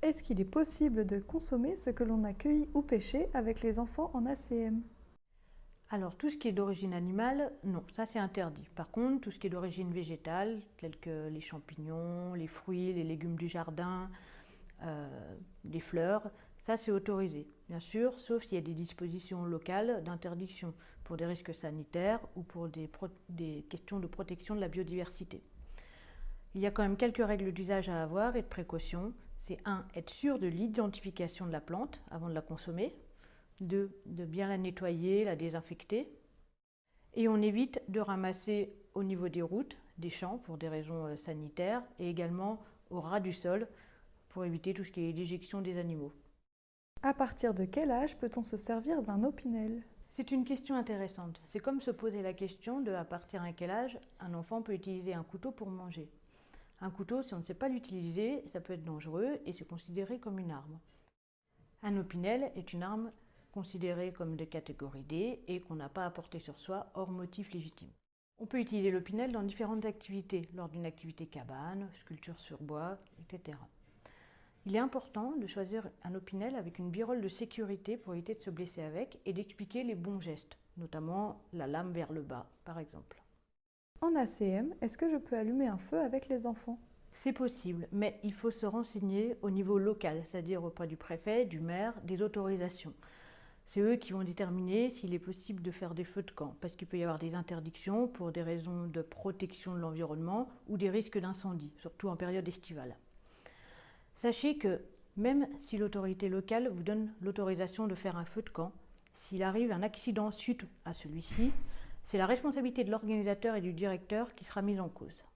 Est-ce qu'il est possible de consommer ce que l'on a cueilli ou pêché avec les enfants en ACM Alors, tout ce qui est d'origine animale, non, ça c'est interdit. Par contre, tout ce qui est d'origine végétale, tel que les champignons, les fruits, les légumes du jardin, euh, des fleurs, ça c'est autorisé. Bien sûr, sauf s'il y a des dispositions locales d'interdiction pour des risques sanitaires ou pour des, des questions de protection de la biodiversité. Il y a quand même quelques règles d'usage à avoir et de précaution c'est un, être sûr de l'identification de la plante avant de la consommer, deux, de bien la nettoyer, la désinfecter, et on évite de ramasser au niveau des routes, des champs pour des raisons euh, sanitaires, et également au ras du sol pour éviter tout ce qui est l'éjection des animaux. À partir de quel âge peut-on se servir d'un opinel? C'est une question intéressante. C'est comme se poser la question de à partir de quel âge un enfant peut utiliser un couteau pour manger. Un couteau, si on ne sait pas l'utiliser, ça peut être dangereux et c'est considéré comme une arme. Un opinel est une arme considérée comme de catégorie D et qu'on n'a pas à porter sur soi hors motif légitime. On peut utiliser l'opinel dans différentes activités, lors d'une activité cabane, sculpture sur bois, etc. Il est important de choisir un opinel avec une birole de sécurité pour éviter de se blesser avec et d'expliquer les bons gestes, notamment la lame vers le bas par exemple. En ACM, est-ce que je peux allumer un feu avec les enfants? C'est possible, mais il faut se renseigner au niveau local, c'est-à-dire auprès du préfet, du maire, des autorisations. C'est eux qui vont déterminer s'il est possible de faire des feux de camp, parce qu'il peut y avoir des interdictions pour des raisons de protection de l'environnement ou des risques d'incendie, surtout en période estivale. Sachez que même si l'autorité locale vous donne l'autorisation de faire un feu de camp, s'il arrive un accident suite à celui-ci, c'est la responsabilité de l'organisateur et du directeur qui sera mise en cause.